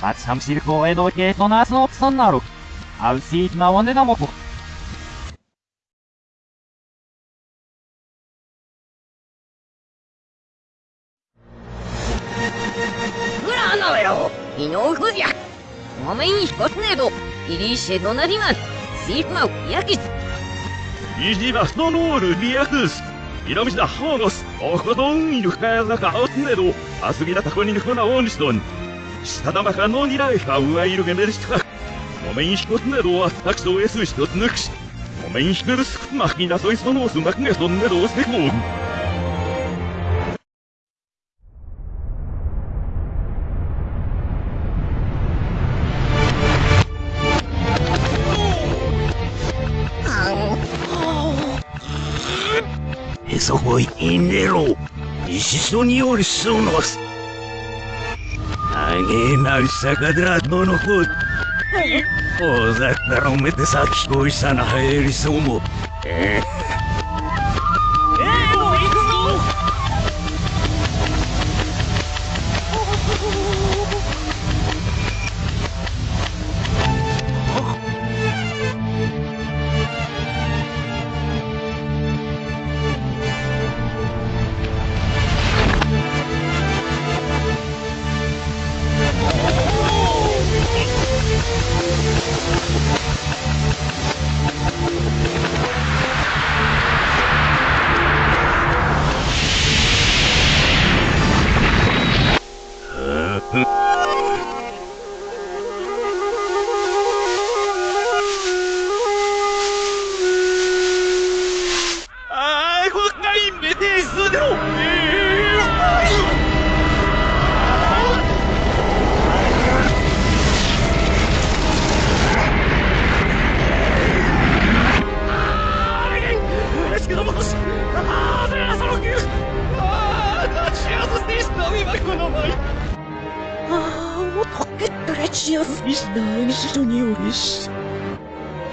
Ați am circo edocheto nas opsonaruk. Al sit na onedamoku. Uranavero, inokuzia. Momen hikotnedo, irishe donariman. Sit mau yakis. Izdivas no nuru viakus. 南田ハーロス、おこどんゆかやなかおつねど、あすぎだたこにぬくなおんしどん。下のにらいかうわいるげめでした。ごめんひこつねどはたくそえすひとつぬくしめんひるす。くまきなそいそのすまくそんねどうせこうへそこいねろ。いしそにりそうのすあげなりさかだどのほ precious is nice to news.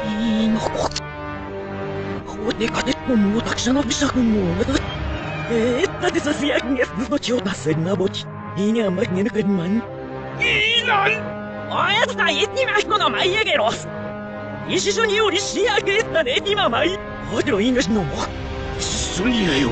いい。のこっこでかてももうたくさんの美作も。えー、だってさすやんやすのちょだせなぼち。いいにゃまげぬくんまん。いい。なんおやつだいにまひこのまいやげろす。一緒によりしやげったね、今まい。ほい。ろいぬしのも。一緒にやよ。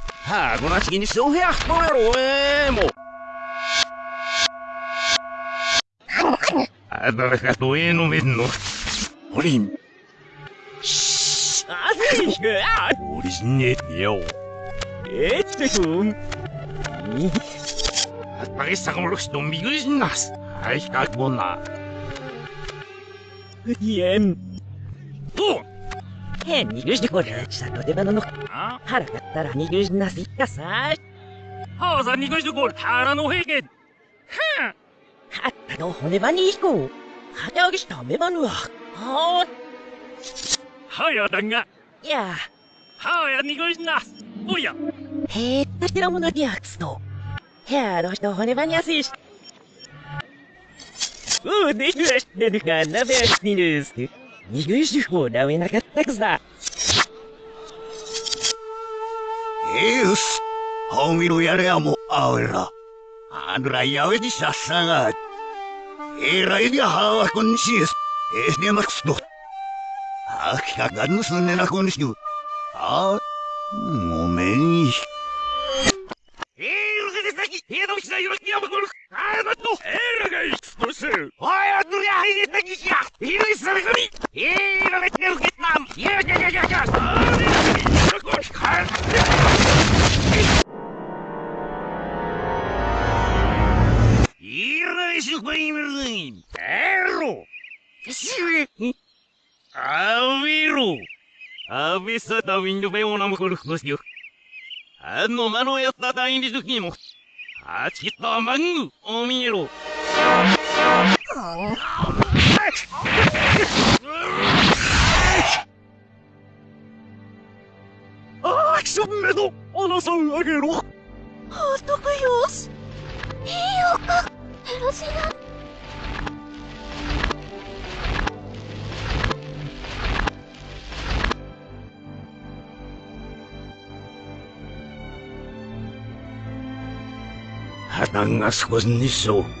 하고나치긴 쇼해야 뭐로 에모 아다가 도에노 멘노 우린 아니야 우리신네 요 에트군 아빠게 사고물럭시 놈미그리신 나스 아이가 뭐나 옌 へにぎけ入手これしたとでばののらかったらに入手なすいかさ。はあさ入手これらのへけはあはったの骨ばにひこう。はたあげしためばぬわはあはやだがいや。はやに入手な。すおや。へえたしらものにアクスと。へやろしと骨ばにやすいし。うできるしてるか。なべやしにるす。見る手法なめなかったくさ。よし、本見ろやれやも、あおら。あんらやべにゃっさが。えらいにゃはこんしです。えねまくすと。あきかがんすねなこんしゅ。あ、ごめんひ。えー、うせさき、えのうちだよきやまこ。あだと、えらがい。るにエロしめあびろあびさたウィンドベオナムコルフスよあのまのやっアクシン目花が少しにしう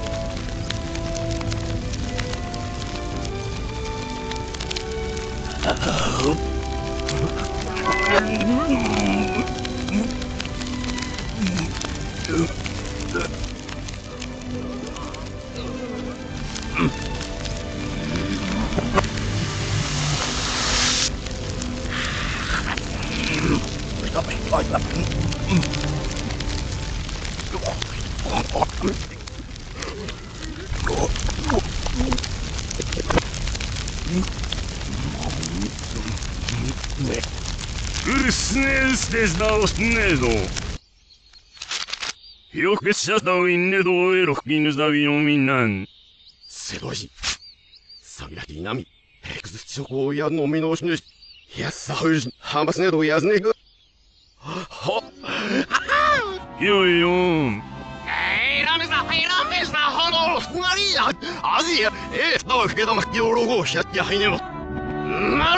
ぐ。は、は、はっ。はよいよんさ、はの、ふがりや。あじや、えー、たわふけだまきよろごしゃってやはいねも。マ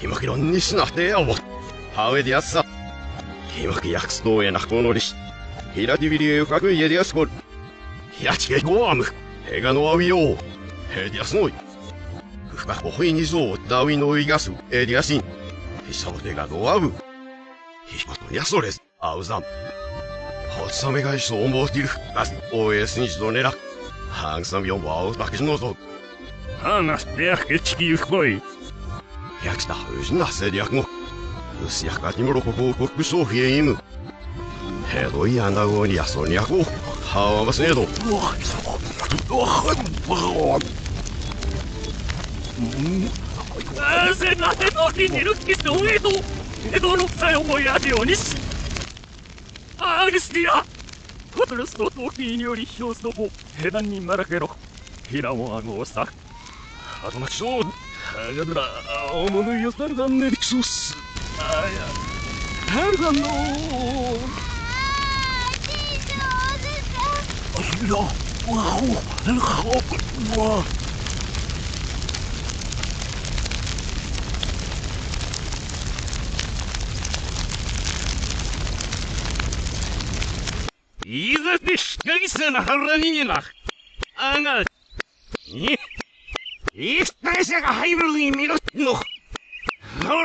ひまきろんにしなてやぼ。はべでやすさ。ひまきやくすとえなこのりし。ひらてびりえゆかくいえでやすこる。ひらちけごあむ。へがのあみよう。へでやすのい。ふかこほいにぞうダウィのいがす。えでやしん。ひさぼてがどあぶ。ひひことやそれず。あうざん。ほつさめがいそう思うている。あす。おえすにじどねら。はんさみをわおたけしのぞ。話してやけちきゆこい。やきたうしなせりやくも。うすやかにもろここをこくそうひえいむ。へどいやなごにやそにやこ。はわますねど。なぜなぜの日にるきとえと江戸のさよもやるようにしアーリスティアコトルスの陶器により表すのも手段にならけろひらもあごうさあとなしょうはがどらおものよさるがねりくそすあやはるがのいざでしかりさな腹にな。あが、い、いつ大社が入るに見ろの。ほ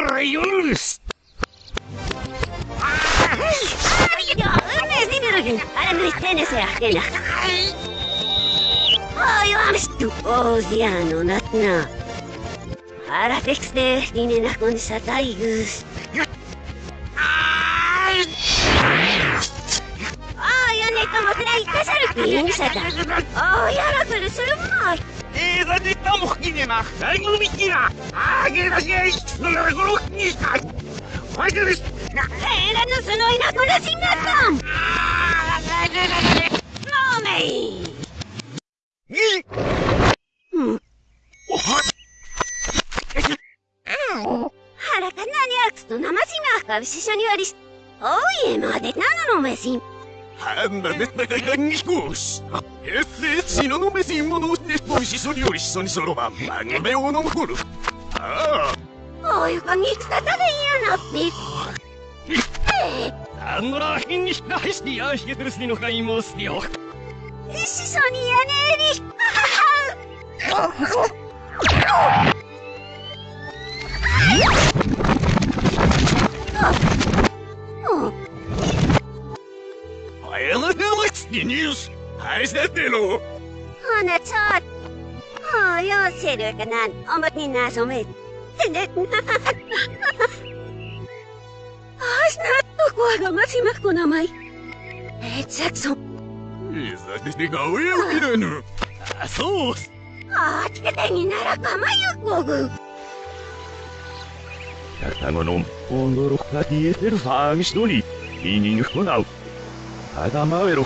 ら、夜です。Oziano natna. Para tekste tinina kun sa taigus. Ayan ito mo tinay kasal sa ta. Oh, yara pero sulmay. いざでたもきねな。最後のみきな。あげなしやい。のなごろにした。ファイトです。Era no sunoy na kun singatam. No me. 原か何やつと生島かししょにわりし。おいえまでなののめしん。あんなめったかがにこし。えせ、しののめしんものをして、おいしそによりしそにそろばん。まげめをもつきニュース。はいせてろ。Hana tsot. Oh, yo serio ka nan. Omot ni naso me. Hindi na. As na to ko aga masimak ko namay. Eh, Jackson. いざでてが上を切れぬ。あそう Ah, tikete ni nara kamayok ko gu. 双子の驚か消えてるファーミストに、イニングコナウ。あだまえろ。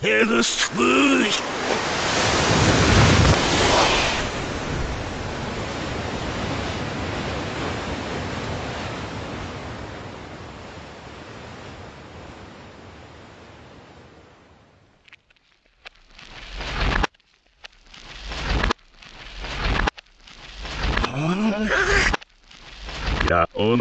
ぞえずすごいいや、お